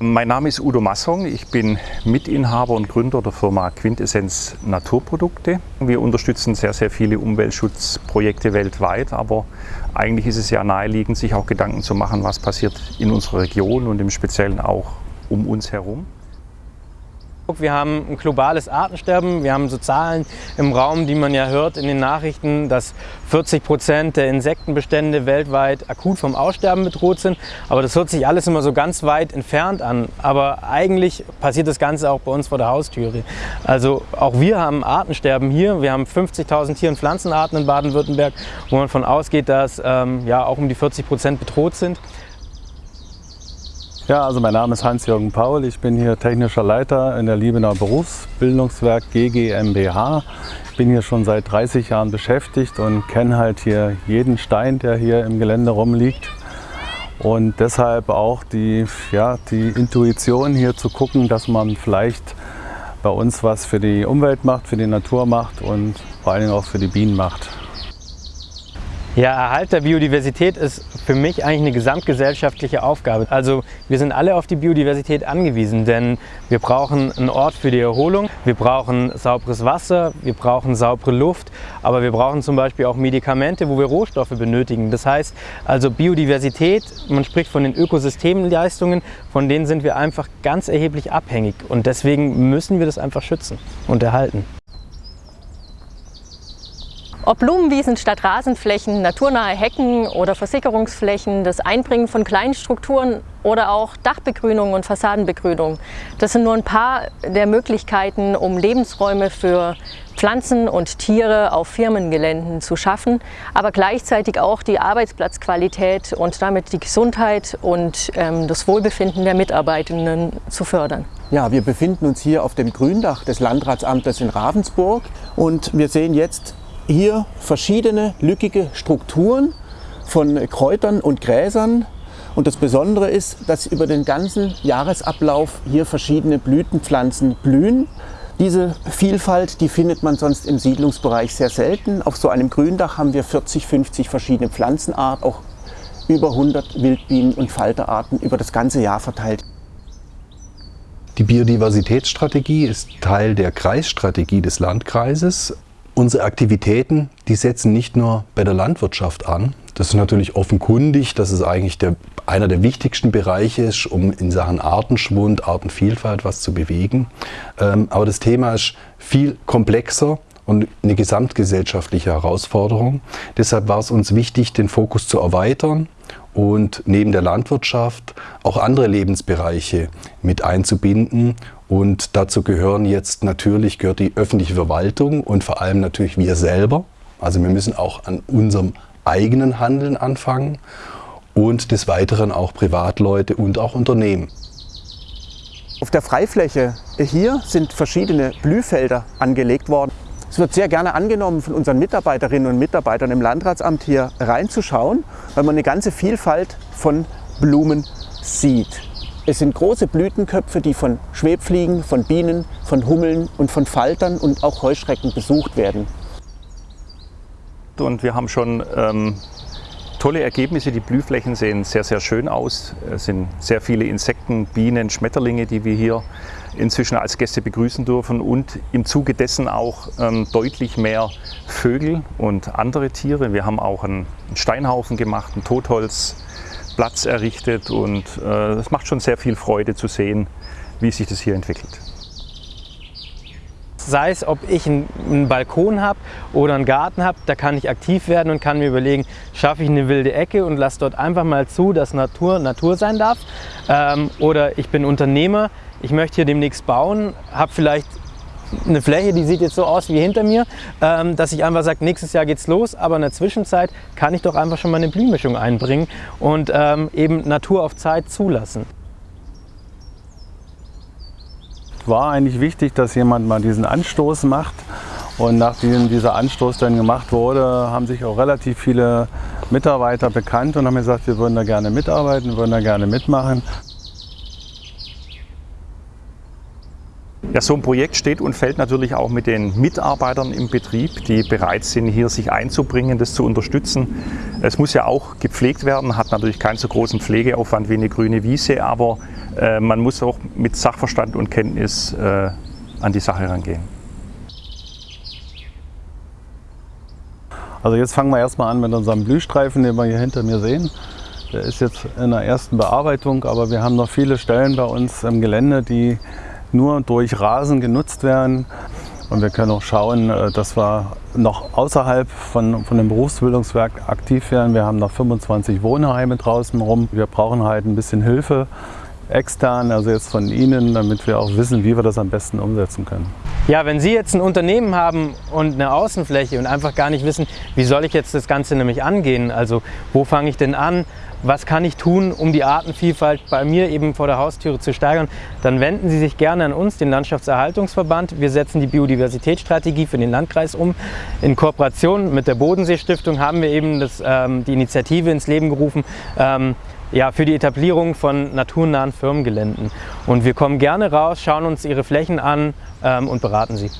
Mein Name ist Udo Massong, ich bin Mitinhaber und Gründer der Firma Quintessenz Naturprodukte. Wir unterstützen sehr, sehr viele Umweltschutzprojekte weltweit, aber eigentlich ist es ja naheliegend, sich auch Gedanken zu machen, was passiert in unserer Region und im Speziellen auch um uns herum. Wir haben ein globales Artensterben. Wir haben so Zahlen im Raum, die man ja hört in den Nachrichten, dass 40 Prozent der Insektenbestände weltweit akut vom Aussterben bedroht sind. Aber das hört sich alles immer so ganz weit entfernt an. Aber eigentlich passiert das Ganze auch bei uns vor der Haustüre. Also auch wir haben Artensterben hier. Wir haben 50.000 Tier- und Pflanzenarten in Baden-Württemberg, wo man von ausgeht, dass ähm, ja, auch um die 40 Prozent bedroht sind. Ja, also mein Name ist Hans-Jürgen Paul. Ich bin hier technischer Leiter in der Liebenauer Berufsbildungswerk GGMBH. Ich bin hier schon seit 30 Jahren beschäftigt und kenne halt hier jeden Stein, der hier im Gelände rumliegt. Und deshalb auch die, ja, die Intuition hier zu gucken, dass man vielleicht bei uns was für die Umwelt macht, für die Natur macht und vor allen Dingen auch für die Bienen macht. Ja, Erhalt der Biodiversität ist für mich eigentlich eine gesamtgesellschaftliche Aufgabe. Also wir sind alle auf die Biodiversität angewiesen, denn wir brauchen einen Ort für die Erholung, wir brauchen sauberes Wasser, wir brauchen saubere Luft, aber wir brauchen zum Beispiel auch Medikamente, wo wir Rohstoffe benötigen. Das heißt also Biodiversität, man spricht von den Ökosystemleistungen, von denen sind wir einfach ganz erheblich abhängig und deswegen müssen wir das einfach schützen und erhalten. Ob Blumenwiesen statt Rasenflächen, naturnahe Hecken oder Versickerungsflächen, das Einbringen von kleinen Strukturen oder auch Dachbegrünung und Fassadenbegrünung. Das sind nur ein paar der Möglichkeiten, um Lebensräume für Pflanzen und Tiere auf Firmengeländen zu schaffen, aber gleichzeitig auch die Arbeitsplatzqualität und damit die Gesundheit und ähm, das Wohlbefinden der Mitarbeitenden zu fördern. Ja, wir befinden uns hier auf dem Gründach des Landratsamtes in Ravensburg und wir sehen jetzt hier verschiedene lückige Strukturen von Kräutern und Gräsern. Und das Besondere ist, dass über den ganzen Jahresablauf hier verschiedene Blütenpflanzen blühen. Diese Vielfalt, die findet man sonst im Siedlungsbereich sehr selten. Auf so einem Gründach haben wir 40, 50 verschiedene Pflanzenarten, auch über 100 Wildbienen- und Falterarten über das ganze Jahr verteilt. Die Biodiversitätsstrategie ist Teil der Kreisstrategie des Landkreises. Unsere Aktivitäten, die setzen nicht nur bei der Landwirtschaft an. Das ist natürlich offenkundig, dass es eigentlich der, einer der wichtigsten Bereiche ist, um in Sachen Artenschwund, Artenvielfalt was zu bewegen. Ähm, aber das Thema ist viel komplexer und eine gesamtgesellschaftliche Herausforderung. Deshalb war es uns wichtig, den Fokus zu erweitern und neben der Landwirtschaft auch andere Lebensbereiche mit einzubinden und dazu gehören jetzt natürlich gehört die öffentliche Verwaltung und vor allem natürlich wir selber. Also wir müssen auch an unserem eigenen Handeln anfangen und des Weiteren auch Privatleute und auch Unternehmen. Auf der Freifläche hier sind verschiedene Blühfelder angelegt worden. Es wird sehr gerne angenommen von unseren Mitarbeiterinnen und Mitarbeitern im Landratsamt hier reinzuschauen, weil man eine ganze Vielfalt von Blumen sieht. Es sind große Blütenköpfe, die von Schwebfliegen, von Bienen, von Hummeln und von Faltern und auch Heuschrecken besucht werden. Und wir haben schon ähm, tolle Ergebnisse. Die Blühflächen sehen sehr, sehr schön aus. Es sind sehr viele Insekten, Bienen, Schmetterlinge, die wir hier inzwischen als Gäste begrüßen dürfen und im Zuge dessen auch ähm, deutlich mehr Vögel und andere Tiere. Wir haben auch einen Steinhaufen gemacht, ein Totholz, Platz errichtet und es äh, macht schon sehr viel Freude zu sehen, wie sich das hier entwickelt. Sei es, ob ich einen Balkon habe oder einen Garten habe, da kann ich aktiv werden und kann mir überlegen, schaffe ich eine wilde Ecke und lasse dort einfach mal zu, dass Natur Natur sein darf. Ähm, oder ich bin Unternehmer, ich möchte hier demnächst bauen, habe vielleicht eine Fläche, die sieht jetzt so aus wie hinter mir, ähm, dass ich einfach sage, nächstes Jahr geht's los, aber in der Zwischenzeit kann ich doch einfach schon mal eine Blühmischung einbringen und ähm, eben Natur auf Zeit zulassen. War eigentlich wichtig, dass jemand mal diesen Anstoß macht und nachdem dieser Anstoß dann gemacht wurde, haben sich auch relativ viele Mitarbeiter bekannt und haben gesagt, wir würden da gerne mitarbeiten, würden da gerne mitmachen. Ja, so ein Projekt steht und fällt natürlich auch mit den Mitarbeitern im Betrieb, die bereit sind, hier sich einzubringen, das zu unterstützen. Es muss ja auch gepflegt werden, hat natürlich keinen so großen Pflegeaufwand wie eine grüne Wiese, aber äh, man muss auch mit Sachverstand und Kenntnis äh, an die Sache rangehen. Also jetzt fangen wir erstmal an mit unserem Blühstreifen, den wir hier hinter mir sehen. Der ist jetzt in der ersten Bearbeitung, aber wir haben noch viele Stellen bei uns im Gelände, die nur durch Rasen genutzt werden. Und wir können auch schauen, äh, dass wir noch außerhalb von, von dem Berufsbildungswerk aktiv werden. Wir haben noch 25 Wohnheime draußen rum. Wir brauchen halt ein bisschen Hilfe extern, also jetzt von Ihnen, damit wir auch wissen, wie wir das am besten umsetzen können. Ja, wenn Sie jetzt ein Unternehmen haben und eine Außenfläche und einfach gar nicht wissen, wie soll ich jetzt das Ganze nämlich angehen, also wo fange ich denn an, was kann ich tun, um die Artenvielfalt bei mir eben vor der Haustüre zu steigern, dann wenden Sie sich gerne an uns, den Landschaftserhaltungsverband. Wir setzen die Biodiversitätsstrategie für den Landkreis um. In Kooperation mit der Bodensee-Stiftung haben wir eben das, ähm, die Initiative ins Leben gerufen, ähm, ja, für die Etablierung von naturnahen Firmengeländen. Und wir kommen gerne raus, schauen uns Ihre Flächen an ähm, und beraten Sie.